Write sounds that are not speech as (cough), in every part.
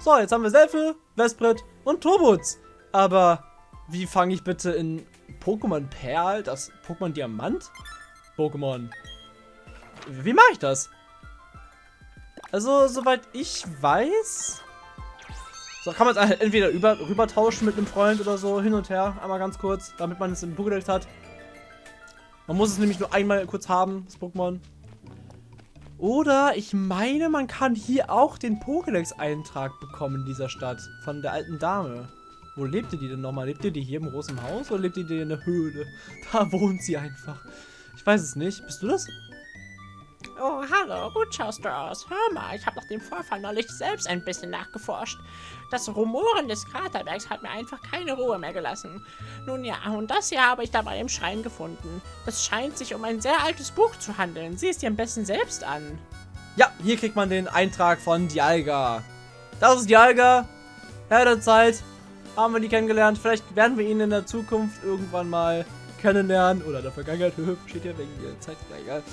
So, jetzt haben wir Selfie, Vesprit und Turbutz. Aber wie fange ich bitte in Pokémon Perl das Pokémon Diamant? Pokémon. Wie mache ich das? Also, soweit ich weiß... So, kann man es entweder über, rüber tauschen mit einem Freund oder so, hin und her, einmal ganz kurz, damit man es im Pokédex hat. Man muss es nämlich nur einmal kurz haben, das Pokémon. Oder ich meine, man kann hier auch den Pokédex-Eintrag bekommen in dieser Stadt. Von der alten Dame. Wo lebt ihr die denn nochmal? Lebt ihr die hier im großen Haus oder lebt ihr die in der Höhle? (laughs) Da wohnt sie einfach. Ich weiß es nicht. Bist du das? Hallo, gut schaust du aus. Hör mal, ich habe nach dem Vorfall neulich selbst ein bisschen nachgeforscht. Das Rumoren des Kraterbergs hat mir einfach keine Ruhe mehr gelassen. Nun ja, und das hier habe ich dabei im Schrein gefunden. Es scheint sich um ein sehr altes Buch zu handeln. Sieh es dir am besten selbst an. Ja, hier kriegt man den Eintrag von Dialga. Das ist Dialga. Herr der Zeit. Haben wir die kennengelernt. Vielleicht werden wir ihn in der Zukunft irgendwann mal kennenlernen. Oder in der Vergangenheit. (laughs) Steht ja wegen der Zeit. Egal.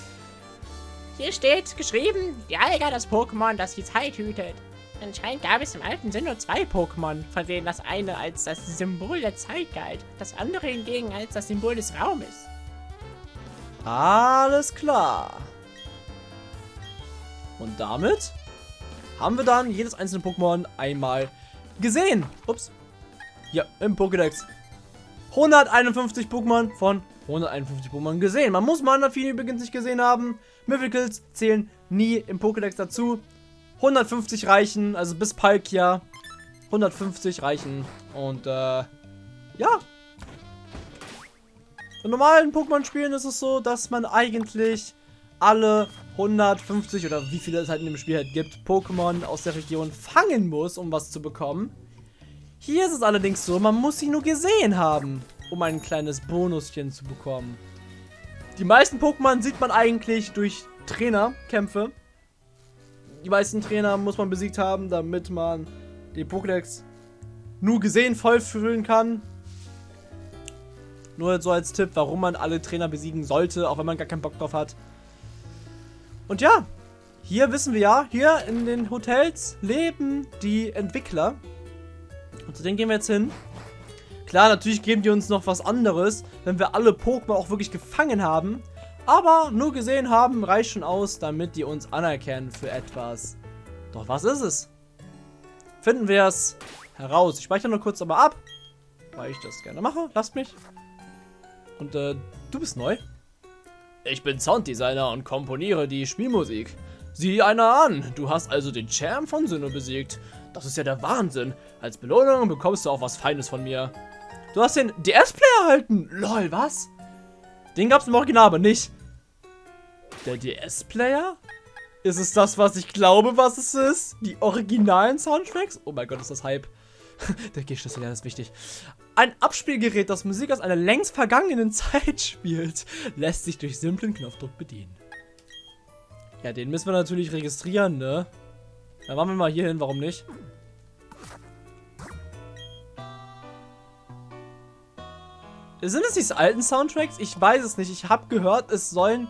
Hier steht geschrieben, Dialga das Pokémon, das die Zeit hütet. Anscheinend gab es im alten Sinn nur zwei Pokémon, von denen das eine als das Symbol der Zeit galt, das andere hingegen als das Symbol des Raumes. Alles klar. Und damit haben wir dann jedes einzelne Pokémon einmal gesehen. Ups. Ja, im Pokédex. 151 Pokémon von 151 Pokémon gesehen. Man muss Manaphin übrigens nicht gesehen haben. Mythicals zählen nie im Pokédex dazu. 150 reichen, also bis Palkia. 150 reichen. Und, äh, ja. In normalen Pokémon-Spielen ist es so, dass man eigentlich alle 150 oder wie viele es halt in dem Spiel halt gibt, Pokémon aus der Region fangen muss, um was zu bekommen. Hier ist es allerdings so, man muss sie nur gesehen haben um ein kleines Bonuschen zu bekommen. Die meisten Pokémon sieht man eigentlich durch Trainerkämpfe. Die meisten Trainer muss man besiegt haben, damit man den Pokédex nur gesehen vollfüllen kann. Nur so als Tipp, warum man alle Trainer besiegen sollte, auch wenn man gar keinen Bock drauf hat. Und ja, hier wissen wir ja, hier in den Hotels leben die Entwickler. Und zu denen gehen wir jetzt hin. Klar, natürlich geben die uns noch was anderes, wenn wir alle Pokémon auch wirklich gefangen haben. Aber nur gesehen haben reicht schon aus, damit die uns anerkennen für etwas. Doch was ist es? Finden wir es heraus. Ich speichere nur kurz aber ab, weil ich das gerne mache. Lasst mich. Und äh, du bist neu. Ich bin Sounddesigner und komponiere die Spielmusik. Sieh einer an, du hast also den Charm von Sinnoh besiegt. Das ist ja der Wahnsinn. Als Belohnung bekommst du auch was Feines von mir. Du hast den DS-Player erhalten. Lol, was? Den gab es im Original, aber nicht. Der DS-Player? Ist es das, was ich glaube, was es ist? Die originalen Soundtracks? Oh mein Gott, ist das Hype. (laughs) Der G-Schlüssel, ja, das ist wichtig. Ein Abspielgerät, das Musik aus einer längst vergangenen (laughs) Zeit spielt, lässt sich durch simplen Knopfdruck bedienen. Ja, den müssen wir natürlich registrieren, ne? Dann machen wir mal hier hin, warum nicht? Sind es diese alten Soundtracks? Ich weiß es nicht. Ich habe gehört, es sollen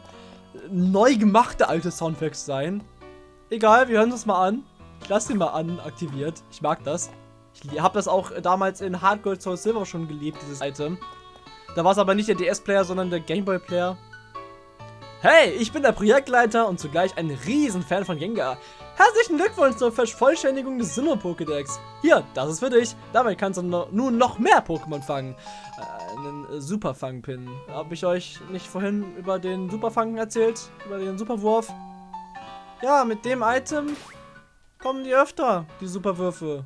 neu gemachte alte Soundtracks sein. Egal, wir hören uns mal an. Ich lasse den mal an, aktiviert. Ich mag das. Ich habe das auch damals in Hard Gold Soul Silver schon geliebt, dieses Item. Da war es aber nicht der DS-Player, sondern der Gameboy-Player. Hey, ich bin der Projektleiter und zugleich ein Riesenfan von Gengar. Herzlichen Glückwunsch zur Vervollständigung des Sinnoh-Pokédex. Hier, das ist für dich. Damit kannst du nun noch mehr Pokémon fangen. Äh, einen Superfang-Pin. Habe ich euch nicht vorhin über den Superfang erzählt? Über den Superwurf? Ja, mit dem Item kommen die öfter, die Superwürfe.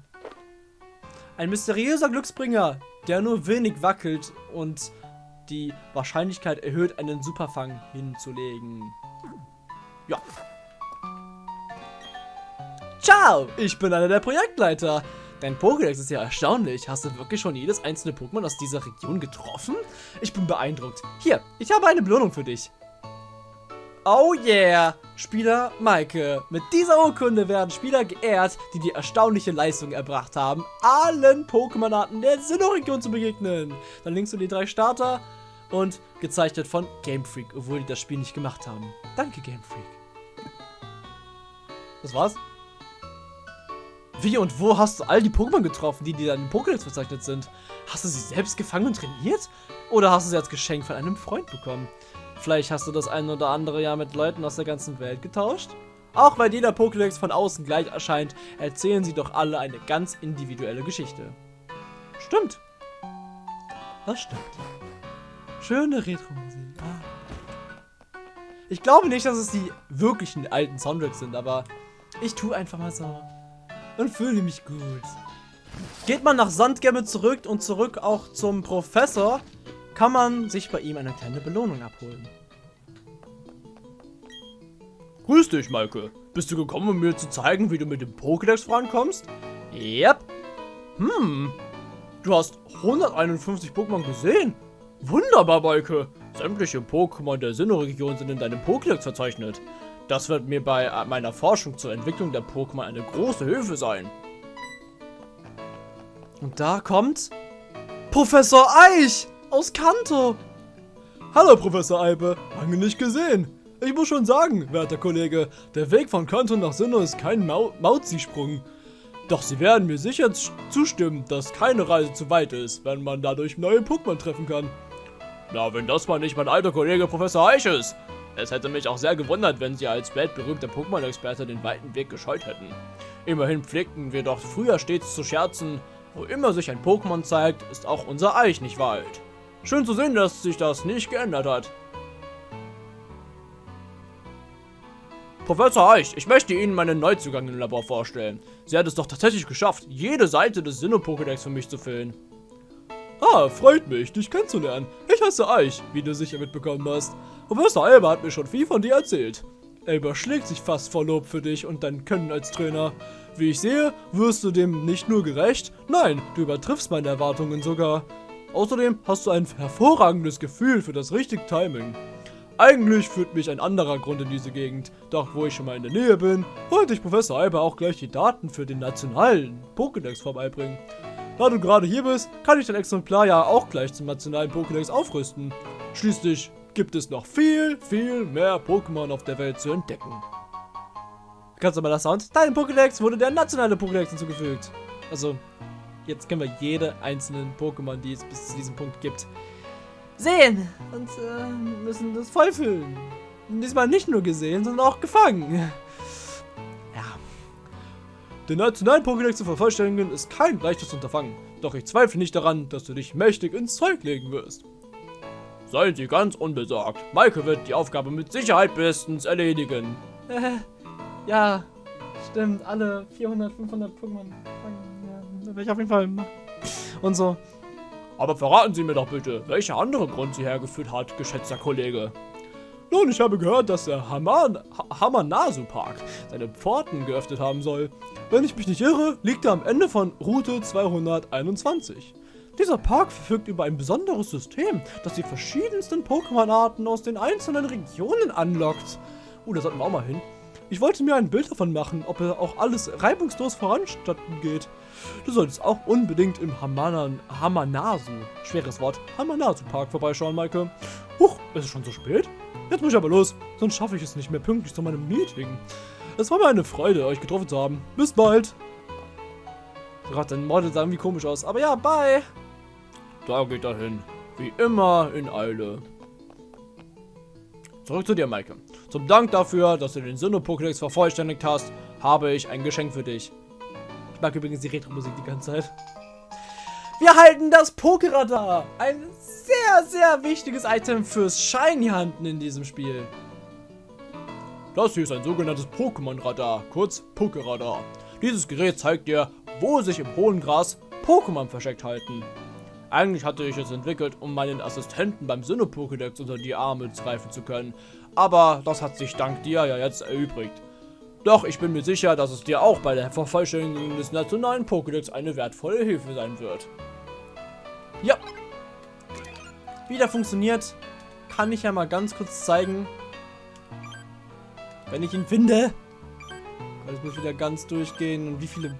Ein mysteriöser Glücksbringer, der nur wenig wackelt und die Wahrscheinlichkeit erhöht, einen Superfang hinzulegen. Ja. Ciao, ich bin einer der Projektleiter. Dein Pokédex ist ja erstaunlich. Hast du wirklich schon jedes einzelne Pokémon aus dieser Region getroffen? Ich bin beeindruckt. Hier, ich habe eine Belohnung für dich. Oh yeah! Spieler Maike. Mit dieser Urkunde werden Spieler geehrt, die die erstaunliche Leistung erbracht haben, allen Pokémon-Arten der Sinnoh-Region zu begegnen. Dann linkst du die drei Starter und gezeichnet von Game Freak, obwohl die das Spiel nicht gemacht haben. Danke, Game Freak. Das war's. Wie und wo hast du all die Pokémon getroffen, die dir dann im Pokédex verzeichnet sind? Hast du sie selbst gefangen und trainiert? Oder hast du sie als Geschenk von einem Freund bekommen? Vielleicht hast du das eine oder andere ja mit Leuten aus der ganzen Welt getauscht? Auch weil jeder Pokédex von außen gleich erscheint, erzählen sie doch alle eine ganz individuelle Geschichte. Stimmt. Das stimmt. Schöne Retro-Musik. Ah. Ich glaube nicht, dass es die wirklichen alten Soundtracks sind, aber ich tue einfach mal so und fühle mich gut. Geht man nach Sandgemme zurück und zurück auch zum Professor, kann man sich bei ihm eine kleine Belohnung abholen. Grüß dich, Maike. Bist du gekommen, um mir zu zeigen, wie du mit dem Pokédex vorankommst? Yep. Hm. Du hast 151 Pokémon gesehen? Wunderbar, Maike. Sämtliche Pokémon der Sinnoh-Region sind in deinem Pokédex verzeichnet. Das wird mir bei meiner Forschung zur Entwicklung der Pokémon eine große Hilfe sein. Und da kommt Professor Eich aus Kanto. Hallo, Professor Eibe. Lange nicht gesehen. Ich muss schon sagen, werter Kollege, der Weg von Kanto nach Sinnoh ist kein Mau Mauzi-Sprung. Doch Sie werden mir sicher zustimmen, dass keine Reise zu weit ist, wenn man dadurch neue Pokémon treffen kann. Na, wenn das mal nicht mein alter Kollege Professor Eich ist. Es hätte mich auch sehr gewundert, wenn Sie als weltberühmter Pokémon-Experte den weiten Weg gescheut hätten. Immerhin pflegten wir doch früher stets zu scherzen, wo immer sich ein Pokémon zeigt, ist auch unser Eich nicht weit. Schön zu sehen, dass sich das nicht geändert hat. Professor Eich, ich möchte Ihnen meinen Neuzugang im Labor vorstellen. Sie hat es doch tatsächlich geschafft, jede Seite des Sinnoh-Pokédex für mich zu füllen. Ah, freut mich, dich kennenzulernen. Ich heiße Eich, wie du sicher mitbekommen hast. Professor Alba hat mir schon viel von dir erzählt. Er überschlägt sich fast vor Lob für dich und dein Können als Trainer. Wie ich sehe, wirst du dem nicht nur gerecht, nein, du übertriffst meine Erwartungen sogar. Außerdem hast du ein hervorragendes Gefühl für das richtige Timing. Eigentlich führt mich ein anderer Grund in diese Gegend, doch wo ich schon mal in der Nähe bin, wollte ich Professor Alba auch gleich die Daten für den nationalen Pokédex vorbeibringen. Da du gerade hier bist, kann ich dein Exemplar ja auch gleich zum nationalen Pokédex aufrüsten. Schließlich gibt es noch viel, viel mehr Pokémon auf der Welt zu entdecken. Kannst du mal das Sound? Dein Pokédex wurde der nationale Pokédex hinzugefügt. Also, jetzt können wir jede einzelnen Pokémon, die es bis zu diesem Punkt gibt, sehen und äh, müssen das vollfüllen. Diesmal nicht nur gesehen, sondern auch gefangen. (laughs) Ja. Den nationalen Pokédex zu vervollständigen ist kein leichtes Unterfangen. Doch ich zweifle nicht daran, dass du dich mächtig ins Zeug legen wirst. Seien Sie ganz unbesorgt. Maike wird die Aufgabe mit Sicherheit bestens erledigen. Äh, ja, stimmt. Alle 400, 500 Pokémon fangen. Ja, werde ich auf jeden Fall machen. Und so. Aber verraten Sie mir doch bitte, welcher andere Grund Sie hergeführt hat, geschätzter Kollege. Nun, ich habe gehört, dass der Haman Hamanasu Park seine Pforten geöffnet haben soll. Wenn ich mich nicht irre, liegt er am Ende von Route 221. Dieser Park verfügt über ein besonderes System, das die verschiedensten Pokémon-Arten aus den einzelnen Regionen anlockt. Uh, da sollten wir auch mal hin. Ich wollte mir ein Bild davon machen, ob er auch alles reibungslos voranstatten geht. Du solltest auch unbedingt im Hamanan, Hamanasu, schweres Wort, Hamanasu Park vorbeischauen, Maike. Huch, ist es schon so spät? Jetzt muss ich aber los, sonst schaffe ich es nicht mehr pünktlich zu meinem Meeting. Es war mir eine Freude, euch getroffen zu haben. Bis bald. Gott, dein Model sah irgendwie komisch aus. Aber ja, bye. Da geht er hin. Wie immer in Eile. Zurück zu dir, Maike. Zum Dank dafür, dass du den Sinnoh-Pokédex vervollständigt hast, habe ich ein Geschenk für dich. Ich mag übrigens die Retro-Musik die ganze Zeit. Wir halten das Pokeradar. Ein sehr, sehr wichtiges Item fürs Shiny-Hunten in diesem Spiel. Das hier ist ein sogenanntes Pokémon-Radar, kurz Pokeradar. Dieses Gerät zeigt dir, wo sich im hohen Gras Pokémon versteckt halten. Eigentlich hatte ich es entwickelt, um meinen Assistenten beim Sinne-Pokédex unter die Arme greifen zu können, aber das hat sich dank dir ja jetzt erübrigt. Doch ich bin mir sicher, dass es dir auch bei der Vervollständigung des nationalen Pokédex eine wertvolle Hilfe sein wird. Ja. Wie der funktioniert, kann ich ja mal ganz kurz zeigen. Wenn ich ihn finde. Weil muss wieder ganz durchgehen und wie viele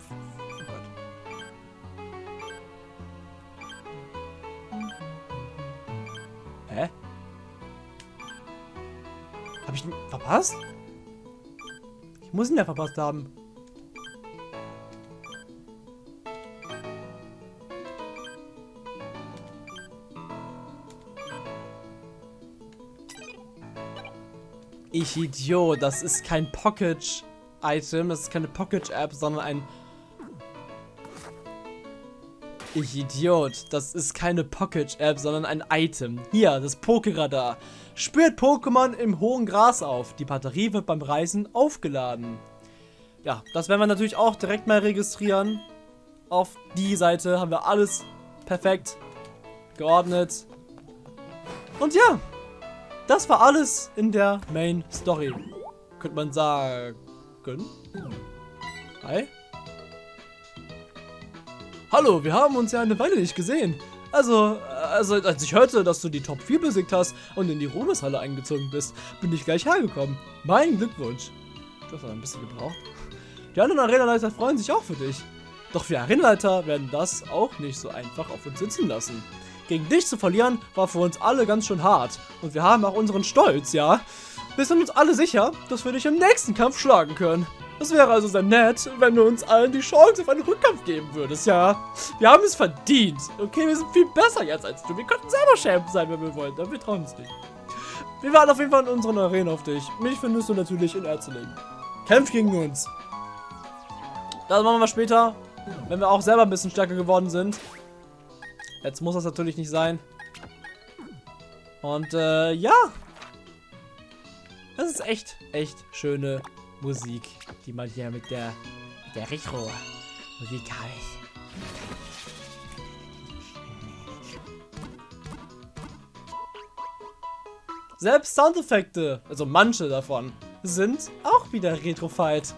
Was? Ich muss ihn ja verpasst haben. Ich Idiot, das ist kein Pocket-Item, das ist keine Pocket-App, sondern ein... Ich Idiot, das ist keine Pocket-App, sondern ein Item. Hier, das Pokeradar. Spürt Pokémon im hohen Gras auf. Die Batterie wird beim Reisen aufgeladen. Ja, das werden wir natürlich auch direkt mal registrieren. Auf die Seite haben wir alles perfekt geordnet. Und ja, das war alles in der Main Story. Könnte man sagen. Hi. Hallo, wir haben uns ja eine Weile nicht gesehen. Also, also als ich hörte, dass du die Top 4 besiegt hast und in die Ruhmeshalle eingezogen bist, bin ich gleich hergekommen. Mein Glückwunsch. Das hat ein bisschen gebraucht. Die anderen Arenaleiter freuen sich auch für dich. Doch wir Arenaleiter werden das auch nicht so einfach auf uns sitzen lassen. Gegen dich zu verlieren, war für uns alle ganz schön hart. Und wir haben auch unseren Stolz, ja? Wir sind uns alle sicher, dass wir dich im nächsten Kampf schlagen können. Es wäre also sehr nett, wenn du uns allen die Chance auf einen Rückkampf geben würdest, ja? Wir haben es verdient. Okay, wir sind viel besser jetzt als du. Wir könnten selber Champ sein, wenn wir wollen, aber wir trauen uns nicht. Wir warten auf jeden Fall in unseren Arena auf dich. Mich findest du natürlich in Erzeling. Kämpf gegen uns. Das machen wir später, wenn wir auch selber ein bisschen stärker geworden sind. Jetzt muss das natürlich nicht sein. Und äh, ja. Das ist echt, echt schöne Musik, die man hier mit der, der Retro-Musik hat. Selbst Soundeffekte, also manche davon, sind auch wieder retrofied.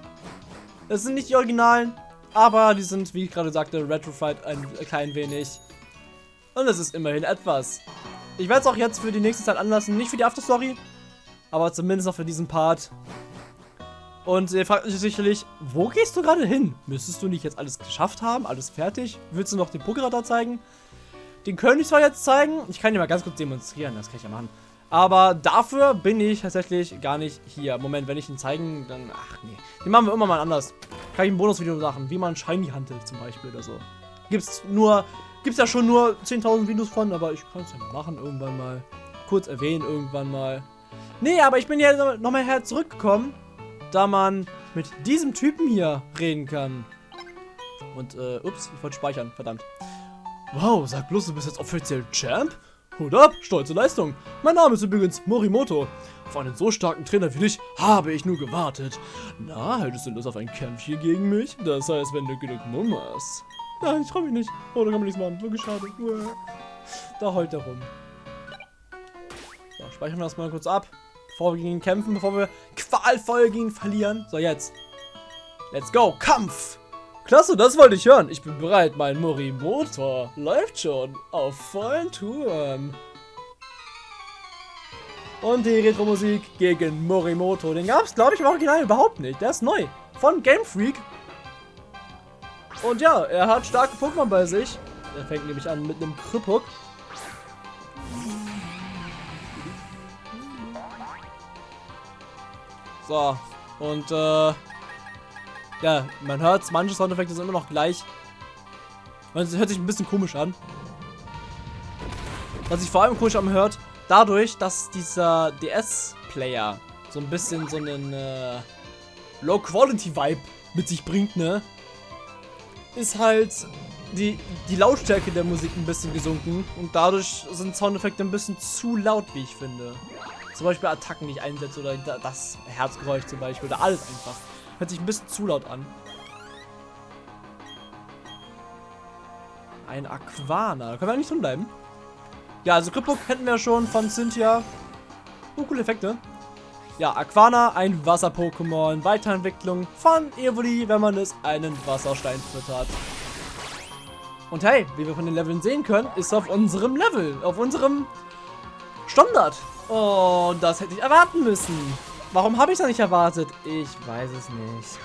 Das sind nicht die Originalen, aber die sind, wie ich gerade sagte, retrofied ein klein wenig. Und es ist immerhin etwas. Ich werde es auch jetzt für die nächste Zeit anlassen, nicht für die Afterstory, aber zumindest auch für diesen Part. Und ihr fragt euch sicherlich, wo gehst du gerade hin? Müsstest du nicht jetzt alles geschafft haben? Alles fertig? Willst du noch den Pokéradar zeigen? Den könnte ich zwar jetzt zeigen. Ich kann ihn mal ganz kurz demonstrieren. Das kann ich ja machen. Aber dafür bin ich tatsächlich gar nicht hier. Moment, wenn ich ihn zeigen, dann... Ach nee. Den machen wir immer mal anders. Kann ich ein Bonusvideo machen. Wie man Shiny handelt zum Beispiel oder so. Gibt's nur... Gibt's ja schon nur 10.000 Videos von, aber ich kann es ja mal machen irgendwann mal. Kurz erwähnen irgendwann mal. Nee, aber ich bin ja nochmal her zurückgekommen da man mit diesem Typen hier reden kann. Und, äh, ups, ich wollte speichern, verdammt. Wow, sag bloß, du bist jetzt offiziell Champ? Hut ab, stolze Leistung. Mein Name ist übrigens Morimoto. Auf einen so starken Trainer wie dich habe ich nur gewartet. Na, hättest du Lust auf ein Kämpfchen gegen mich? Das heißt, wenn du genug Mumm hast. Nein, ich trau mich nicht. Oh, da kann man nichts machen. Wirklich schade. Da heult er rum. So, speichern wir das mal kurz ab. Bevor wir gegen ihn kämpfen, bevor wir qualvoll gegen ihn verlieren. So, jetzt. Let's go. Kampf. Klasse, das wollte ich hören. Ich bin bereit. Mein Morimotor läuft schon auf vollen Touren. Und die Retro-Musik gegen Morimoto. Den gab es, glaube ich, im Original überhaupt nicht. Der ist neu. Von Game Freak. Und ja, er hat starke Pokémon bei sich. Er fängt nämlich an mit einem Krüppuk. So, und äh, ja, man hört manche Soundeffekte sind immer noch gleich. Es hört sich ein bisschen komisch an. Was sich vor allem komisch anhört, dadurch, dass dieser DS-Player so ein bisschen so einen äh, Low-Quality-Vibe mit sich bringt, ne? Ist halt die, die Lautstärke der Musik ein bisschen gesunken und dadurch sind Soundeffekte ein bisschen zu laut, wie ich finde. Zum Beispiel Attacken, die ich einsetze oder das Herzgeräusch zum Beispiel oder alles einfach. Hört sich ein bisschen zu laut an. Ein Aquana. Da können wir eigentlich drin bleiben. Ja, also Krypok hätten wir schon von Cynthia. Oh, coole Effekte. Ja, Aquana, ein Wasser-Pokémon. Weiterentwicklung von Evoli, wenn man es einen Wasserstein füttert. Und hey, wie wir von den Leveln sehen können, ist auf unserem Level, auf unserem Standard. Oh, das hätte ich erwarten müssen. Warum habe ich es nicht erwartet? Ich weiß es nicht.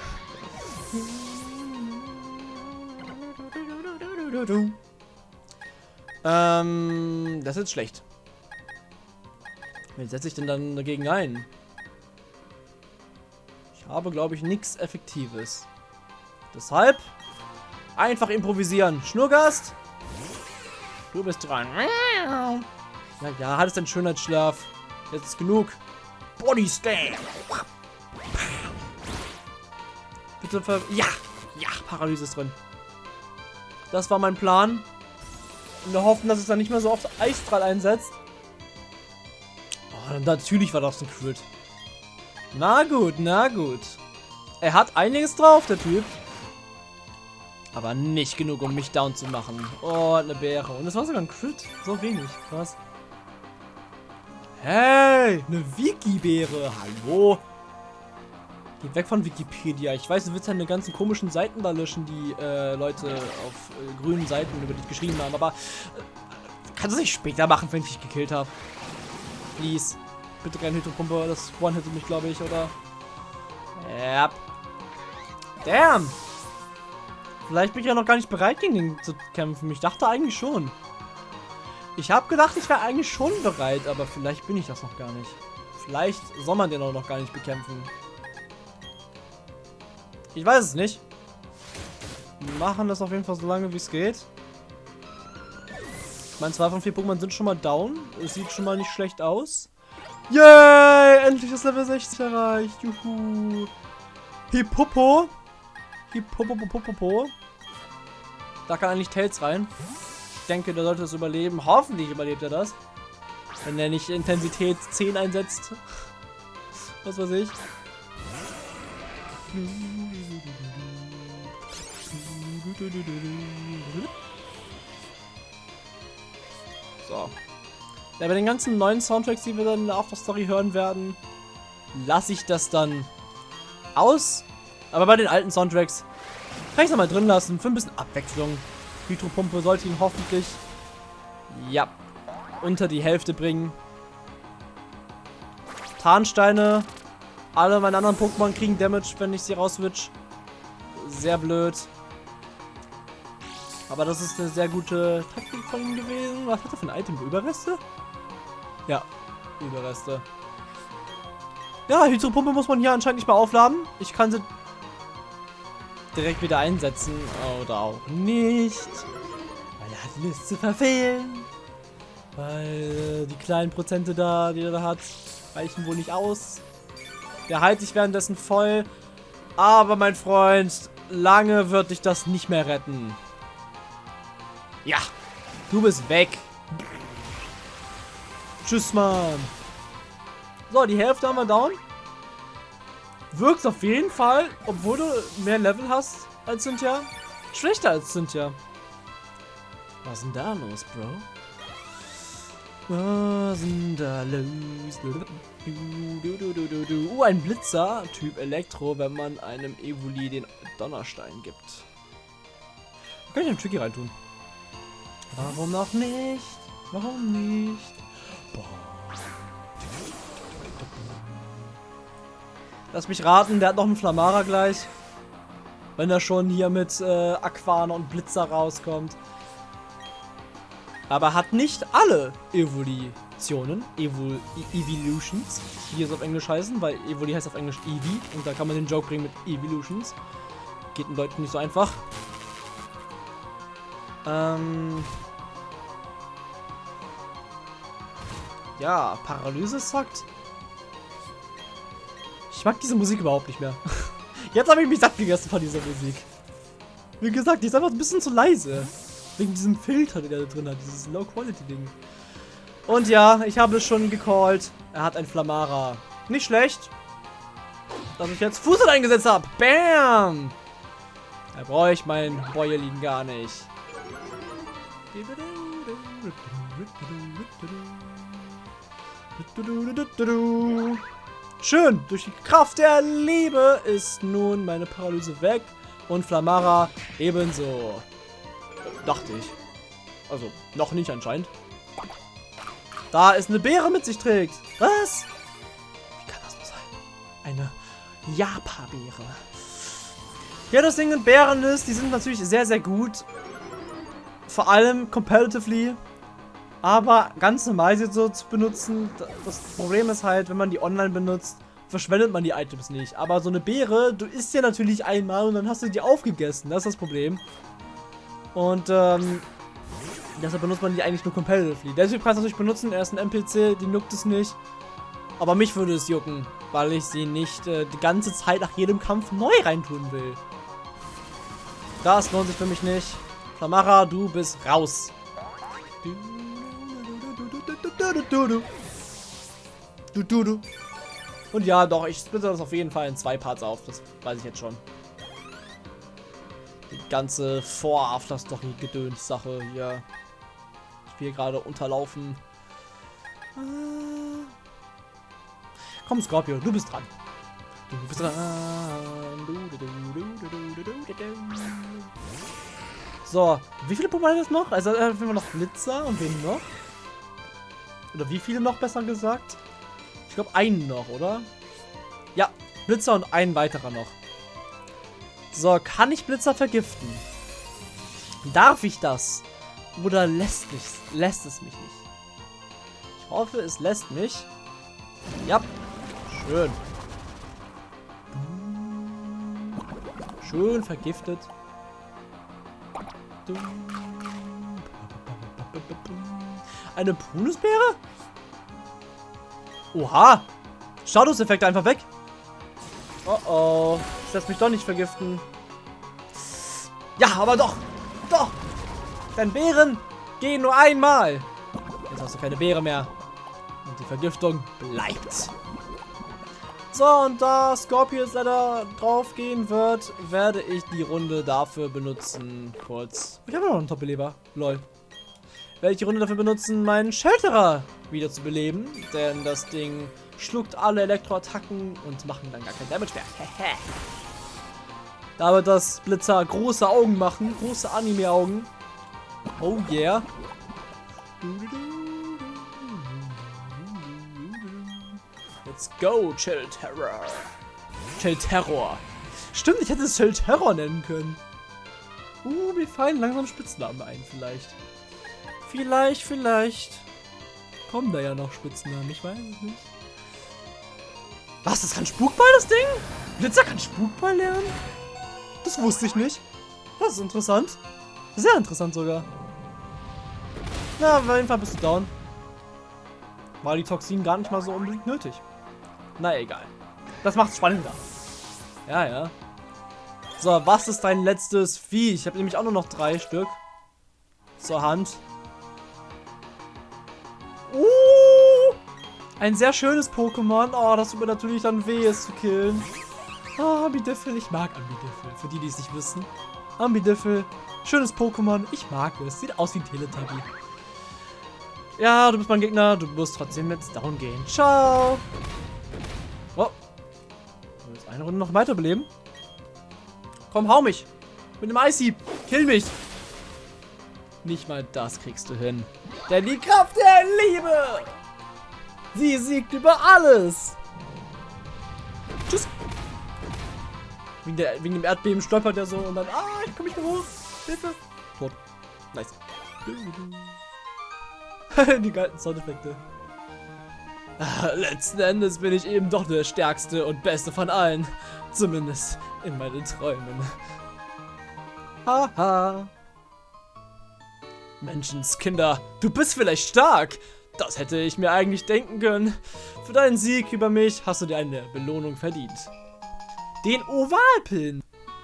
Ähm, das ist jetzt schlecht. Wie setze ich denn dann dagegen ein? Ich habe, glaube ich, nichts Effektives. Deshalb einfach improvisieren. Schnurgast, du bist dran. Ja, ja, hattest einen Schönheitsschlaf. Jetzt ist genug. Body Slam. Bitte ver... Ja! Ja, Paralyse ist drin. Das war mein Plan. In der Hoffnung, dass es dann nicht mehr so oft Eisstrahl einsetzt. Oh, natürlich war das ein Crit. Na gut, na gut. Er hat einiges drauf, der Typ. Aber nicht genug, um mich down zu machen. Oh, eine Beere. Und das war sogar ein Crit. So wenig. Krass. Hey, eine Wiki-Beere. Hallo. Geh weg von Wikipedia. Ich weiß, du willst deine ganzen komischen Seiten da löschen, die äh, Leute auf äh, grünen Seiten über dich geschrieben haben. Aber äh, kannst du nicht später machen, wenn ich dich gekillt habe? Please. Bitte keine Hydropumpe. Das one-hittet mich, glaube ich, oder? Ja. Damn. Vielleicht bin ich ja noch gar nicht bereit, gegen den zu kämpfen. Ich dachte eigentlich schon. Ich habe gedacht, ich wäre eigentlich schon bereit, aber vielleicht bin ich das noch gar nicht. Vielleicht soll man den auch noch gar nicht bekämpfen. Ich weiß es nicht. Wir machen das auf jeden Fall so lange, wie es geht. Ich meine, zwei von vier Pokémon sind schon mal down. Es sieht schon mal nicht schlecht aus. Yay! Endlich ist Level 60 erreicht. Juhu. Hippopo. Hippopopopopo. Da kann eigentlich Tails rein. Denke, der sollte es überleben. Hoffentlich überlebt er das. Wenn er nicht Intensität 10 einsetzt. (laughs) Was weiß ich. So. Ja, bei den ganzen neuen Soundtracks, die wir dann in der After-Story hören werden, lasse ich das dann aus. Aber bei den alten Soundtracks kann ich es mal drin lassen, für ein bisschen Abwechslung. Hydropumpe sollte ihn hoffentlich, ja, unter die Hälfte bringen. Tarnsteine. Alle meine anderen Pokémon kriegen Damage, wenn ich sie rauswitch. Sehr blöd. Aber das ist eine sehr gute Taktik von ihm gewesen. Was hat er für ein Item? Überreste? Ja, Überreste. Ja, Hydropumpe muss man hier anscheinend nicht mehr aufladen. Ich kann sie direkt wieder einsetzen. Oder auch nicht. Weil er hat Lust zu verfehlen. Weil die kleinen Prozente da, die er da hat, reichen wohl nicht aus. Der heilt sich währenddessen voll. Aber mein Freund, lange wird dich das nicht mehr retten. Ja, du bist weg. Tschüss, Mann. So, die Hälfte haben wir down. Wirkt auf jeden Fall, obwohl du mehr Level hast als Cynthia, schlechter als Cynthia. Was ist denn da los, Bro? Was ist denn da los? Du, du, du, du, Uh, ein Blitzer, Typ Elektro, wenn man einem Evoli den Donnerstein gibt. Kann ich einen Tricky reintun. Warum noch nicht? Warum nicht? Boah. Lass mich raten, der hat noch einen Flamara gleich. Wenn er schon hier mit äh, Aquana und Blitzer rauskommt. Aber hat nicht alle Evolutionen, Evol e Evolutions, wie es auf Englisch heißen, weil Evoli heißt auf Englisch Eevee und da kann man den Joke bringen mit Evolutions. Geht in Deutsch nicht so einfach. Ähm. Ja, Paralyse sagt. Ich mag diese Musik überhaupt nicht mehr. Jetzt habe ich mich satt gegessen von dieser Musik. Wie gesagt, die ist einfach ein bisschen zu leise. Wegen diesem Filter, den er da drin hat. Dieses Low-Quality-Ding. Und ja, ich habe es schon gecallt. Er hat ein Flamara. Nicht schlecht. Dass ich jetzt Fußball eingesetzt habe. Bam! Da brauche ich meinen Bäuerlin gar nicht. Schön, durch die Kraft der Liebe ist nun meine Paralyse weg und Flamara ebenso. Dachte ich. Also, noch nicht anscheinend. Da ist eine Beere mit sich trägt. Was? Wie kann das nur sein? Eine Japa-Beere. Ja, das Ding mit Bären ist, die sind natürlich sehr, sehr gut. Vor allem competitively. Aber ganz normal sie so zu benutzen, das Problem ist halt, wenn man die online benutzt, verschwendet man die Items nicht. Aber so eine Beere, du isst ja natürlich einmal und dann hast du die aufgegessen. Das ist das Problem. Und ähm, deshalb benutzt man die eigentlich nur competitively. Der Typ kann es natürlich benutzen, er ist ein NPC, die nuckt es nicht. Aber mich würde es jucken, weil ich sie nicht äh, die ganze Zeit nach jedem Kampf neu reintun will. Das lohnt sich für mich nicht. Tamara, du bist raus. Du, Du, du, du, du. Du, du, du. Und ja, doch, ich splitte das auf jeden Fall in zwei Parts auf. Das weiß ich jetzt schon. Die ganze vor Afterstory gedöns Sache hier. Ich bin hier gerade unterlaufen. Ah. Komm, Scorpio, du bist dran. Du bist dran. So, wie viele Pokémon hat das noch? Also, äh, haben wir noch Blitzer und wen noch? Oder wie viele noch, besser gesagt? Ich glaube, einen noch, oder? Ja, Blitzer und ein weiterer noch. So, kann ich Blitzer vergiften? Darf ich das? Oder lässt, lässt es mich nicht? Ich hoffe, es lässt mich. Ja, schön. Schön vergiftet. Eine Punusbeere? Oha! Statuseffekt einfach weg. Oh oh. Ich lass mich doch nicht vergiften. Ja, aber doch. Doch. Denn Beeren gehen nur einmal. Jetzt hast du keine Beere mehr. Und die Vergiftung bleibt. So, und da Scorpius leider drauf gehen wird, werde ich die Runde dafür benutzen. Kurz. Ich habe noch einen Top-Beleber. Lol. Die Runde dafür benutzen, meinen Shelterer wieder zu beleben. Denn das Ding schluckt alle Elektroattacken und machen dann gar kein Damage mehr. (laughs) da wird das Blitzer große Augen machen. Große Anime-Augen. Oh yeah. Let's go, Chill Terror. Chill Terror. Stimmt, ich hätte es Chill Terror nennen können. Uh, mir fallen langsam Spitznamen ein, vielleicht. Vielleicht, vielleicht. Kommen da ja noch Spitznamen, ich weiß es nicht. Was, das kann Spukball, das Ding? Blitzer kann Spukball lernen? Das wusste ich nicht. Das ist interessant. Sehr interessant sogar. Na, auf jeden Fall bist du down. War die Toxin gar nicht mal so unbedingt nötig. Na egal. Das macht's spannender. Ja, ja. So, was ist dein letztes Vieh? Ich habe nämlich auch nur noch drei Stück. Zur Hand. Ein sehr schönes Pokémon. Oh, das tut mir natürlich dann weh, es zu killen. Oh, Ambidiffel. Ich mag Ambidiffel. Für die, die es nicht wissen. Ambidiffel. Schönes Pokémon. Ich mag es. Sieht aus wie ein Teletubby. Ja, du bist mein Gegner. Du musst trotzdem jetzt down gehen. Ciao. Oh. Jetzt eine Runde noch weiterbeleben. Komm, hau mich. Mit dem Eishieb. Kill mich. Nicht mal das kriegst du hin. Denn die Kraft der Liebe. Sie siegt über alles. Tschüss. Wegen, der, wegen dem Erdbeben stolpert er so und dann, ah, ich komme nicht mehr hoch. Hilfe. Tot. Nice. (laughs) die kalten Soundeffekte. Ah, letzten Endes bin ich eben doch der stärkste und beste von allen. Zumindest in meinen Träumen. (laughs) Haha. Menschenskinder, du bist vielleicht stark. Das hätte ich mir eigentlich denken können. Für deinen Sieg über mich hast du dir eine Belohnung verdient. Den Ovalpin.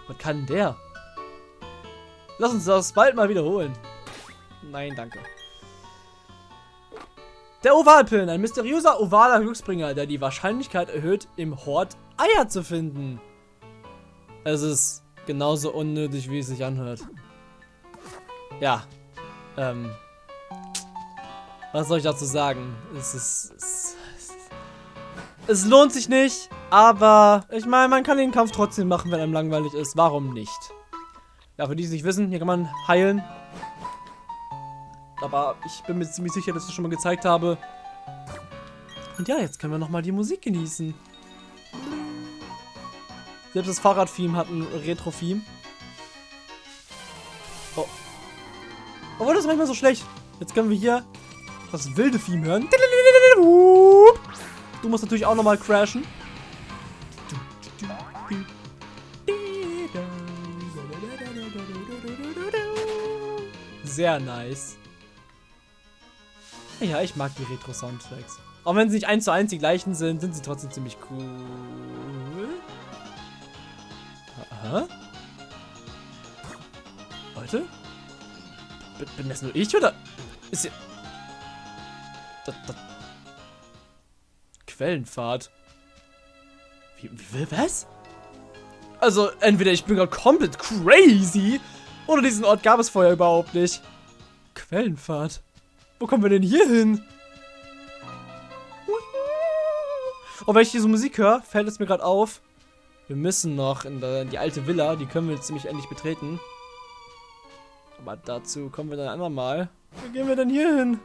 Was kann der? Lass uns das bald mal wiederholen. Nein, danke. Der Ovalpin, ein mysteriöser ovaler Glücksbringer, der die Wahrscheinlichkeit erhöht, im Hort Eier zu finden. Es ist genauso unnötig, wie es sich anhört. Ja. Ähm. Was soll ich dazu sagen? Es ist. Es, es, es lohnt sich nicht, aber ich meine, man kann den Kampf trotzdem machen, wenn einem langweilig ist. Warum nicht? Ja, für die, die es nicht wissen, hier kann man heilen. Aber ich bin mir ziemlich sicher, dass ich das schon mal gezeigt habe. Und ja, jetzt können wir nochmal die Musik genießen. Selbst das Fahrrad-Theme hat ein Retro-Theme. Oh. Obwohl, das ist manchmal so schlecht. Jetzt können wir hier das wilde Theme hören. Du musst natürlich auch nochmal crashen. Sehr nice. Ja, ich mag die Retro-Soundtracks. Auch wenn sie nicht eins zu eins die gleichen sind, sind sie trotzdem ziemlich cool. Aha. Leute? Bin, das nur ich oder ist hier... Das, das Quellenfahrt. Wie, wie, was? Also, entweder ich bin gerade komplett crazy, oder diesen Ort gab es vorher überhaupt nicht. Quellenfahrt. Wo kommen wir denn hier hin? Und wenn ich diese Musik höre, fällt es mir gerade auf. Wir müssen noch in, die alte Villa, die können wir ziemlich endlich betreten. Aber dazu kommen wir dann einmal mal. Wo gehen wir denn hier hin?